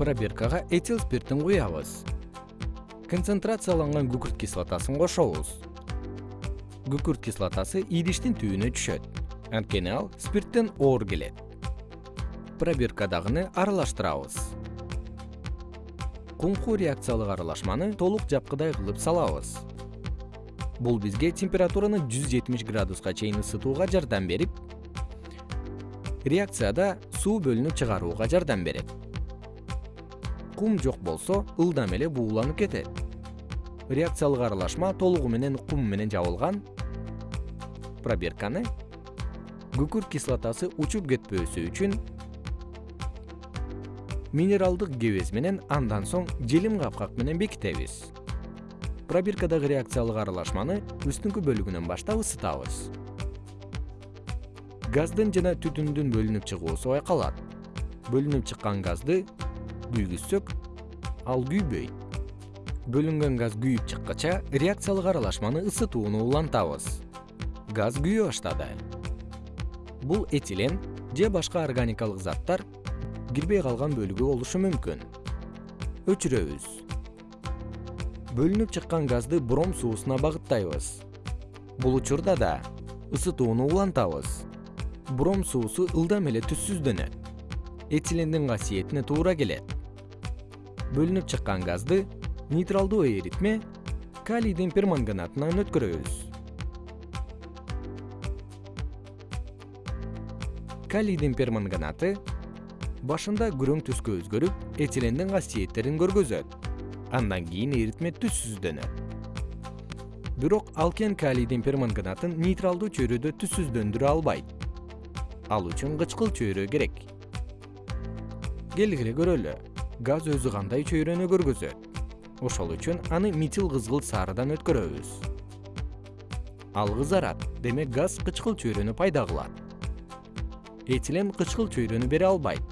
пробиркага этил спиртин куябыз концентрацияланган күкүрт кислотасын кошобуз. Күкүрт кислотасы идиштин түбүнө түшөт. Анткени ал спирттен оор келет. Пробиркадагыны аралаштырабыз. Кумку реакциялык аралашманы толук жапкыдай кылып салабыз. Бул бизге температураны жүз жетимиш градуска чейин ысытууга жардам берип реакцияда суу бөлүнүп чыгарууга жардам берет кум жок болсо ылдам эле бууланып кетет. Реакциялык аралашма толугу менен кум менен жабылган. Пробирканы. Күкүрт кислотасы учуп кетпөөсү үчүн минералдык кебез менен андан соң желим капкак менен бекитебиз. Пробиркадагы реакциялык аралашманы үстүңкү бөлүгүнөн баштап ысытабыз. Газдын жана түтүндүн бөлүнүп чыгуусу байкалат. Бөлүнүп чыккан газды күйгүзсөк ал күйбөйт бөлүнгөн газ күйүп чыккача реакциялык аралашманы ысытууну улантабыз. Газ күйө баштады. Бул этилен же башка органикалык заттар кирбей калган бөлүгү болушу мүмкүн. Өчүрөбүз. Бөлүнүп чыккан газды бром суусуна багыттайбыз. Бул учурда да ысытууну улантабыз. Бром суусу ылдам эле түссүздөнөт этилендин касиетине туура келет бөлүнүп чыккан газды нейтралдуу эритме калийдин перманганатынан өткөрөбүз. Калийдин перманганаты башында күрөң түскө өзгөрүп этилендин касиеттерин көргөзөт. Андан кийин эритме түссүздөнөт бирок алкен калийдин перманганатын нейтралдуу чөйрөдө түссүздөндүрө албайт. Ал үчүн кычкыл чөйрө керек. Келгиле көрөлү газ өзү кандай чөйрөнү көргөзөт? Ошол үчүн аны метил кызгылт сарыдан өткөрөбүз. Ал кызарат демек газ кычкыл чөйрөнү пайда кылат. Этилен кычкыл чөйрөнү бере албайт.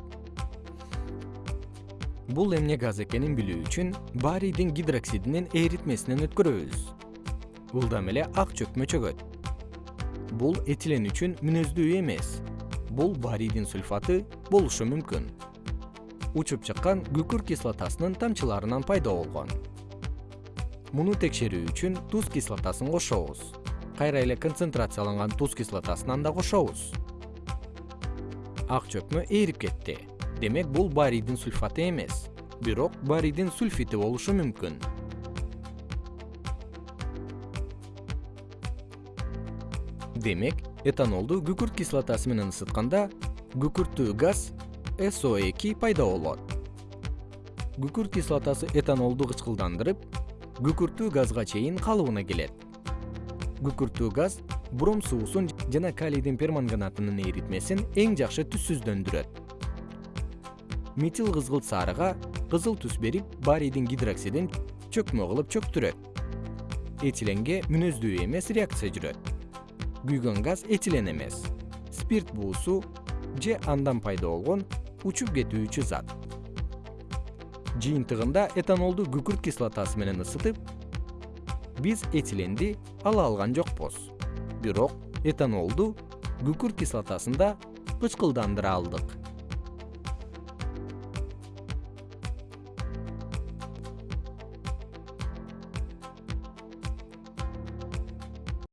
Бул эмне газ экенин билүү үчүн барийдин гидроксидинин эритмесинен өткөрөбүз. Ылдам эле ак чөкмө чөгөт бул этилен үчүн мүнөздүү эмес. Бул барийдин сульфаты болушу мүмкүн учуп чыккан күкүрт кислотасынын тамчыларынан пайда болгон. Муну текшерүү үчүн туз кислотасын кошобуз. Кайра эле концентрацияланган туз кислотасынан да кошобуз. Ак чөкмө ээрип кетти. Демек бул барийдин сульфаты эмес. Бирок барийдин сульфити болушу мүмкүн. Демек этанолду күкүрт кислотасы менен ысытканда күкүрттүү газ со2 пайда болот. Күкүрт кислотасы этанолду кычкылдандырып күкүрттүү газга чейин калыбына келет. Күкүрттүү газ бром суусун жана калийдин перманганатынын эритмесин эң жакшы түссүздөндүрөт. Метил кызгылт сарыга кызыл түс берип барийдин гидроксидин чөкмө кылып чөктүрөт. Этиленге мүнөздүү эмес реакция жүрөт. Күйгөн газ этилен эмес. Спирт буусу же андан пайда болгон учуп кетүүчү зат. Жыйынтыгында этанолду күкүрт кислотасы менен ысытып биз этиленди ала алган жокпуз бирок этанолду күкүрт кислотасында кычкылдандыра алдык